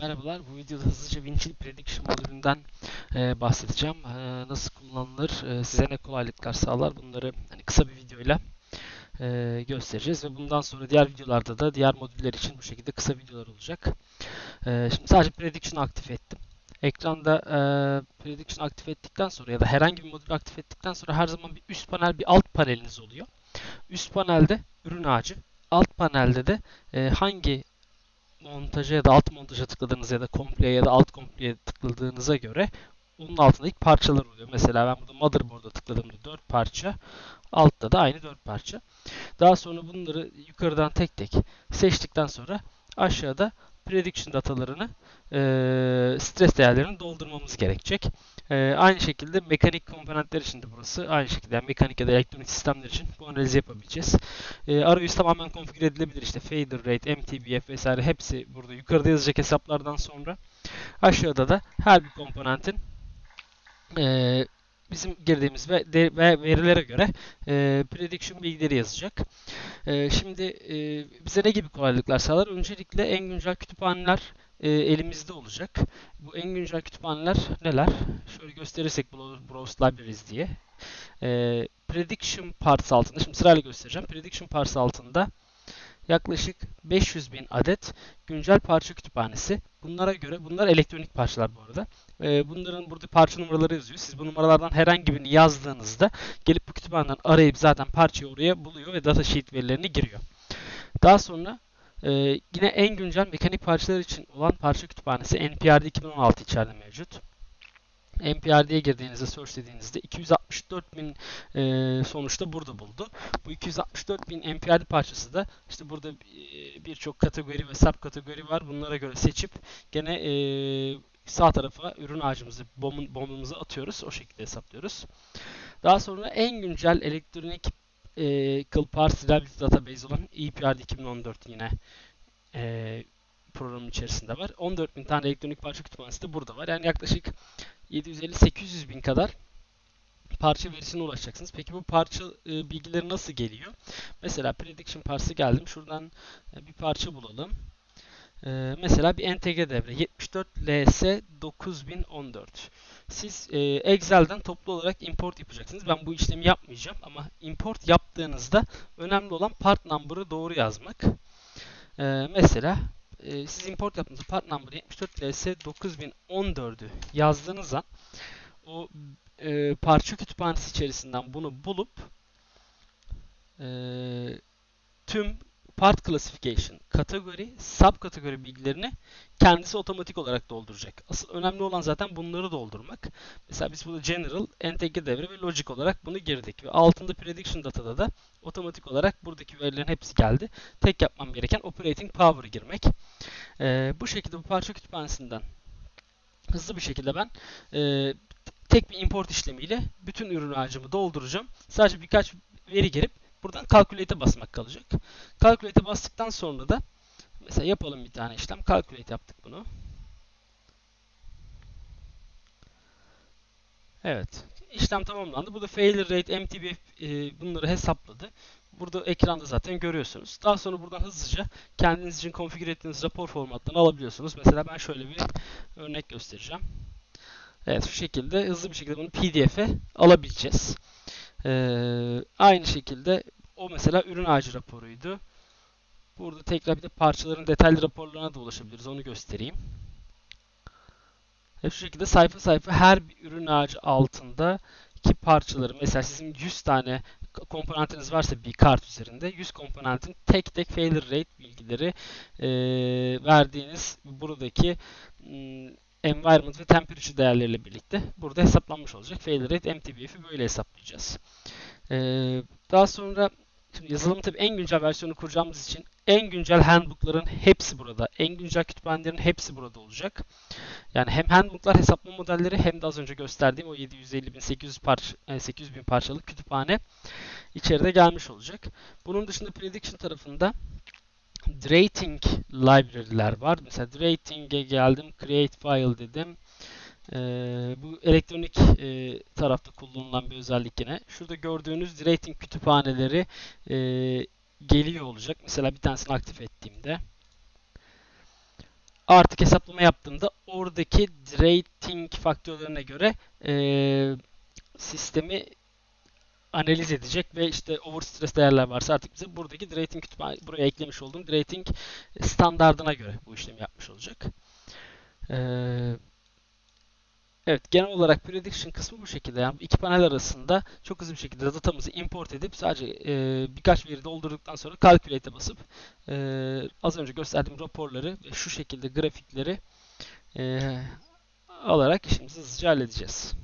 Merhabalar, bu videoda hızlıca Winchill Prediction modülünden e, bahsedeceğim. E, nasıl kullanılır, e, size ne kolaylıklar sağlar bunları hani kısa bir videoyla e, göstereceğiz. Ve bundan sonra diğer videolarda da diğer modüller için bu şekilde kısa videolar olacak. E, şimdi sadece Prediction aktif ettim. Ekranda e, Prediction aktif ettikten sonra ya da herhangi bir modülü aktif ettikten sonra her zaman bir üst panel bir alt paneliniz oluyor. Üst panelde ürün ağacı, alt panelde de e, hangi montaja ya da alt montaja tıkladığınız ya da kompleye ya da alt kompleye tıkladığınıza göre onun altında ilk parçalar oluyor. Mesela ben burada motherboard'a tıkladığımda 4 parça, altta da aynı 4 parça. Daha sonra bunları yukarıdan tek tek seçtikten sonra aşağıda prediction datalarını, e, stres değerlerini doldurmamız gerekecek. E, aynı şekilde mekanik komponentler için de burası aynı şekilde yani mekanik ya da elektronik sistemler için bu analizi yapabileceğiz. E, arayüz tamamen konfigür edilebilir. İşte fader rate, MTBF vesaire hepsi burada yukarıda yazacak hesaplardan sonra aşağıda da her bir komponentin e, bizim girdiğimiz ve, verilere göre e, prediction bilgileri yazacak. E, şimdi e, bize ne gibi kolaylıklar sağlar? Öncelikle en güncel kütüphaneler e, elimizde olacak. Bu en güncel kütüphaneler neler? Şöyle gösterirsek Browse Libraries diye. E, Prediction Parts altında, şimdi sırayla göstereceğim. Prediction Parts altında yaklaşık 500 bin adet güncel parça kütüphanesi. Bunlara göre, bunlar elektronik parçalar bu arada. Ee, bunların burada parça numaraları yazıyor. Siz bu numaralardan herhangi birini yazdığınızda gelip bu kütüphaneden arayıp zaten parçayı oraya buluyor ve datasheet verilerini giriyor. Daha sonra e, yine en güncel mekanik parçalar için olan parça kütüphanesi NPR'de 2016 içeride mevcut. NPR'ye girdiğinizde, search dediğinizde 264 bin e, sonuçta burada buldu. Bu 264 bin NPR parçası da işte burada birçok kategori ve sub kategori var. Bunlara göre seçip gene e, sağ tarafa ürün ağacımızı, bombun, bombumuzu atıyoruz. O şekilde hesaplıyoruz. Daha sonra en güncel elektronik e, Kıl Parts Reliability Database olan EPR'de 2014 yine e, programın içerisinde var. 14 bin tane elektronik parça kütüphanesi de burada var. Yani yaklaşık 750-800 bin kadar parça verisine ulaşacaksınız. Peki bu parça e, bilgileri nasıl geliyor? Mesela prediction parçası geldim. Şuradan e, bir parça bulalım. E, mesela bir entegre devre 74 LS 9014. Siz e, Excel'den toplu olarak import yapacaksınız. Ben bu işlemi yapmayacağım ama import yaptığınızda önemli olan part number'ı doğru yazmak. E, mesela e, siz import yaptığınızda part number 74 LS 9014'ü yazdığınız an o e, parça kütüphanesi içerisinden bunu bulup e, tüm part classification, kategori, sub kategori bilgilerini kendisi otomatik olarak dolduracak. Asıl önemli olan zaten bunları doldurmak. Mesela biz burada general, entegre devre ve logic olarak bunu girdik. Ve altında prediction datada da otomatik olarak buradaki verilerin hepsi geldi. Tek yapmam gereken operating power'ı girmek. Ee, bu şekilde bu parça kütüphanesinden hızlı bir şekilde ben e, tek bir import işlemiyle bütün ürün ağacımı dolduracağım. Sadece birkaç veri girip buradan calculate'e basmak kalacak. Calculate'e bastıktan sonra da mesela yapalım bir tane işlem. Calculate yaptık bunu. Evet. İşlem tamamlandı. Burada failure rate, MTBF e, bunları hesapladı. Burada ekranda zaten görüyorsunuz. Daha sonra buradan hızlıca kendiniz için konfigür ettiğiniz rapor formatlarını alabiliyorsunuz. Mesela ben şöyle bir örnek göstereceğim. Evet şu şekilde hızlı bir şekilde bunu PDF'e alabileceğiz. Ee, aynı şekilde o mesela ürün ağacı raporuydu. Burada tekrar bir de parçaların detaylı raporlarına da ulaşabiliriz. Onu göstereyim. Hep şu şekilde sayfa sayfa her bir ürün ağacı altında ki parçaları mesela sizin 100 tane komponentiniz varsa bir kart üzerinde 100 komponentin tek tek failure rate bilgileri e, verdiğiniz buradaki environment ve temperature değerleriyle birlikte burada hesaplanmış olacak. Failure rate MTBF'i böyle hesaplayacağız. Ee, daha sonra şimdi yazılımın tabii en güncel versiyonu kuracağımız için en güncel handbook'ların hepsi burada. En güncel kütüphanelerin hepsi burada olacak. Yani hem handbook'lar hesaplama modelleri hem de az önce gösterdiğim o 750 bin 800 parça 800 bin parçalık kütüphane içeride gelmiş olacak. Bunun dışında prediction tarafında Rating library'ler var. Mesela Rating'e geldim, create file dedim. Ee, bu elektronik e, tarafta kullanılan bir özellik yine. Şurada gördüğünüz rating kütüphaneleri e, geliyor olacak. Mesela bir tanesini aktif ettiğimde artık hesaplama yaptığımda oradaki rating faktörlerine göre e, sistemi analiz edecek ve işte overstress değerler varsa artık bize buradaki rating kütüphane buraya eklemiş olduğum rating standardına göre bu işlemi yapmış olacak. Ee, evet genel olarak prediction kısmı bu şekilde. Yani iki panel arasında çok hızlı bir şekilde datamızı import edip sadece e, birkaç veri doldurduktan sonra calculate'e basıp e, az önce gösterdiğim raporları ve şu şekilde grafikleri e, alarak işimizi hızlıca halledeceğiz.